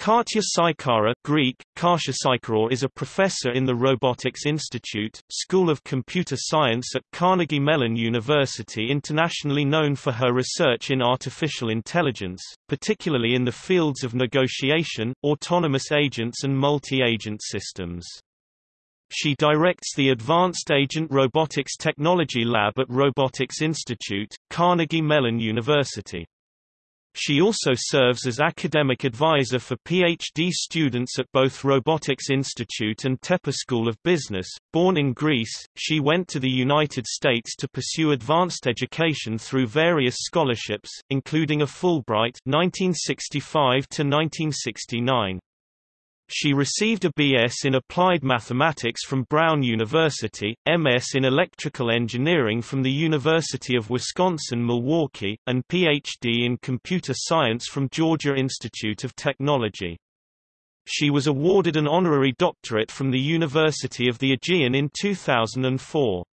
Katia Sycara Greek, Kasia Saikaros is a professor in the Robotics Institute, School of Computer Science at Carnegie Mellon University internationally known for her research in artificial intelligence, particularly in the fields of negotiation, autonomous agents and multi-agent systems. She directs the Advanced Agent Robotics Technology Lab at Robotics Institute, Carnegie Mellon University. She also serves as academic advisor for PhD students at both Robotics Institute and Tepper School of Business. Born in Greece, she went to the United States to pursue advanced education through various scholarships, including a Fulbright 1965 to 1969. She received a B.S. in Applied Mathematics from Brown University, M.S. in Electrical Engineering from the University of Wisconsin-Milwaukee, and Ph.D. in Computer Science from Georgia Institute of Technology. She was awarded an honorary doctorate from the University of the Aegean in 2004.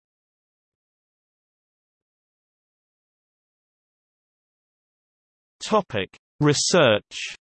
Topic: Research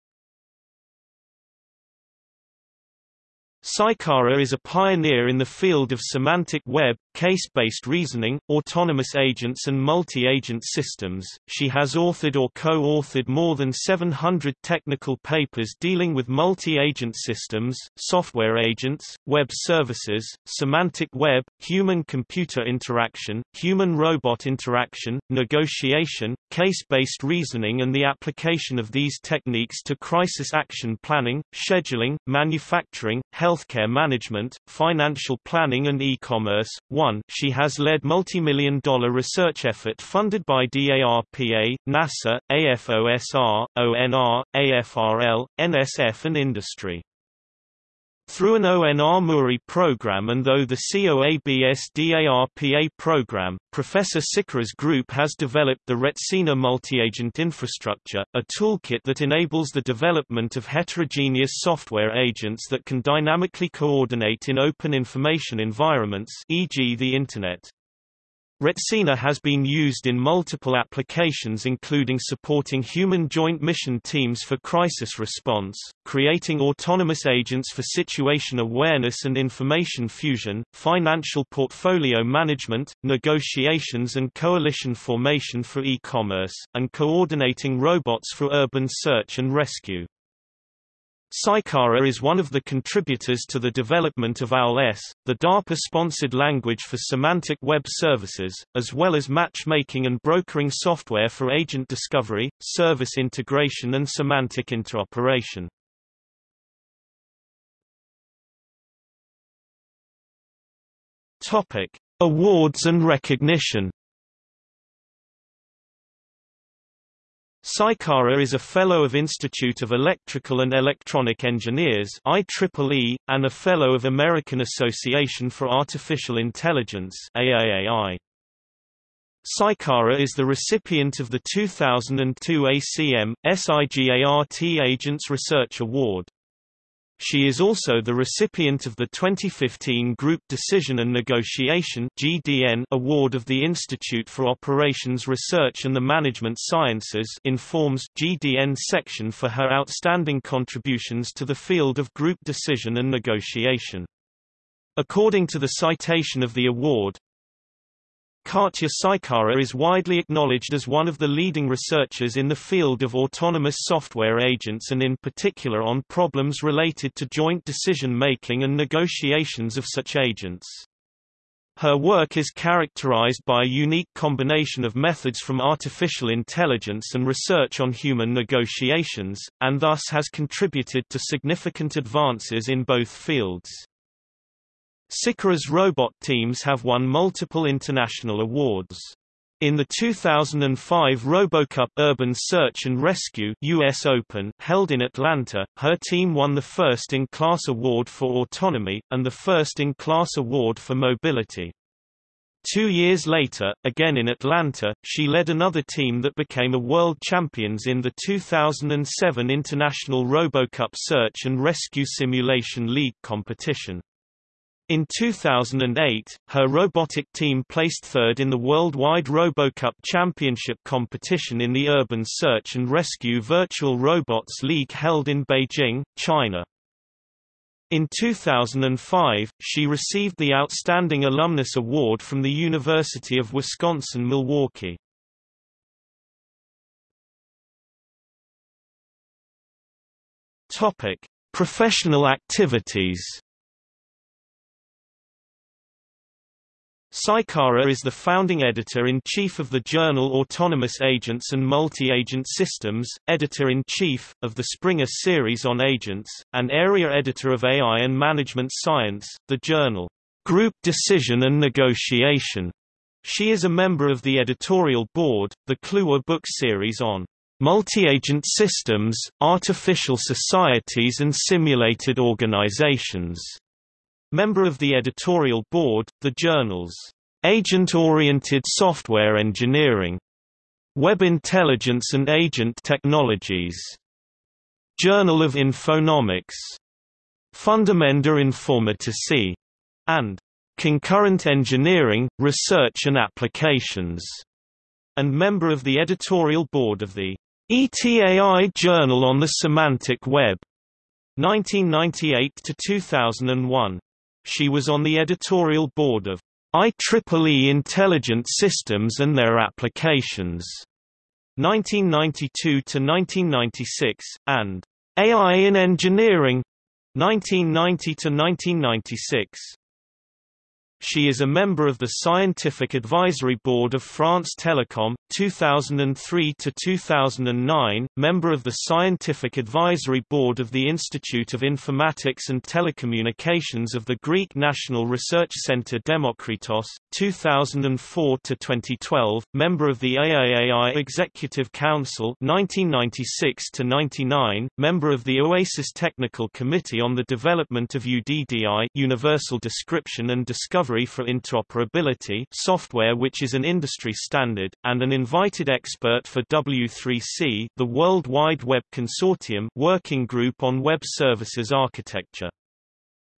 Sycara is a pioneer in the field of semantic web, case-based reasoning, autonomous agents and multi-agent systems. She has authored or co-authored more than 700 technical papers dealing with multi-agent systems, software agents, web services, semantic web, human-computer interaction, human-robot interaction, negotiation, case-based reasoning and the application of these techniques to crisis action planning, scheduling, manufacturing, healthcare management, financial planning and e-commerce. 1 She has led multi-million dollar research effort funded by DARPA, NASA, AFOSR, ONR, AFRL, NSF and industry. Through an ONR MURI program and though the COABS-DARPA program, Professor Sycara's group has developed the Retsina multi-agent infrastructure, a toolkit that enables the development of heterogeneous software agents that can dynamically coordinate in open information environments e.g. the Internet. Retsina has been used in multiple applications including supporting human joint mission teams for crisis response, creating autonomous agents for situation awareness and information fusion, financial portfolio management, negotiations and coalition formation for e-commerce, and coordinating robots for urban search and rescue. Sycara is one of the contributors to the development of OWL-S, the DARPA-sponsored language for semantic web services, as well as matchmaking and brokering software for agent discovery, service integration and semantic interoperation. Topic: Awards and recognition Sycara is a Fellow of Institute of Electrical and Electronic Engineers IEEE, and a Fellow of American Association for Artificial Intelligence AAAI. Sycara is the recipient of the 2002 ACM, SIGART Agents Research Award. She is also the recipient of the 2015 Group Decision and Negotiation (GDN) Award of the Institute for Operations Research and the Management Sciences informs GDN section for her outstanding contributions to the field of group decision and negotiation. According to the citation of the award, Katia Sycara is widely acknowledged as one of the leading researchers in the field of autonomous software agents and in particular on problems related to joint decision-making and negotiations of such agents. Her work is characterized by a unique combination of methods from artificial intelligence and research on human negotiations, and thus has contributed to significant advances in both fields. Sycara's robot teams have won multiple international awards. In the 2005 RoboCup Urban Search and Rescue US Open held in Atlanta, her team won the first-in-class award for autonomy, and the first-in-class award for mobility. Two years later, again in Atlanta, she led another team that became a world champions in the 2007 International RoboCup Search and Rescue Simulation League competition. In 2008, her robotic team placed third in the Worldwide RoboCup Championship competition in the Urban Search and Rescue Virtual Robots League held in Beijing, China. In 2005, she received the Outstanding Alumnus Award from the University of Wisconsin-Milwaukee. Professional activities. Sycara is the founding editor-in-chief of the journal Autonomous Agents and Multi-Agent Systems, editor-in-chief, of the Springer series on agents, and area editor of AI and Management Science, the journal Group Decision and Negotiation. She is a member of the editorial board, the Kluwer book series on multi-agent systems, artificial societies and simulated organizations. Member of the editorial board, the journals Agent-Oriented Software Engineering, Web Intelligence and Agent Technologies, Journal of Infonomics, Fundamenta Informatici, and Concurrent Engineering, Research and Applications, and member of the editorial board of the ETAI Journal on the Semantic Web, 1998 to 2001. She was on the editorial board of IEEE Intelligent Systems and Their Applications 1992 to 1996 and AI in Engineering 1990 to 1996. She is a member of the Scientific Advisory Board of France Telecom, 2003 to 2009, member of the Scientific Advisory Board of the Institute of Informatics and Telecommunications of the Greek National Research Centre Demokritos, 2004 to 2012, member of the AIAI Executive Council 1996 to 99, member of the OASIS Technical Committee on the Development of UDDI Universal Description and Discovery for Interoperability software which is an industry standard, and an invited expert for W3C the World Wide Web Consortium working group on web services architecture.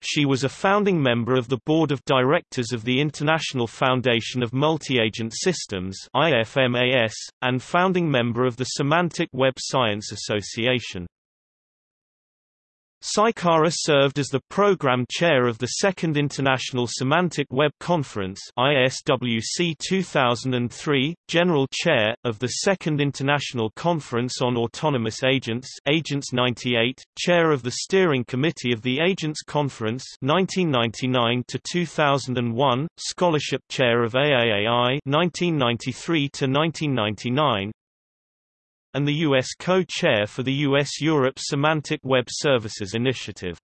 She was a founding member of the Board of Directors of the International Foundation of Multi-Agent Systems IFMAS, and founding member of the Semantic Web Science Association. Sycara served as the program chair of the Second International Semantic Web Conference ISWC 2003, general chair, of the Second International Conference on Autonomous Agents Agents 98, chair of the steering committee of the Agents Conference 1999 2001, scholarship chair of AAAI 1993 1999, and the U.S. co-chair for the U.S.-Europe Semantic Web Services Initiative.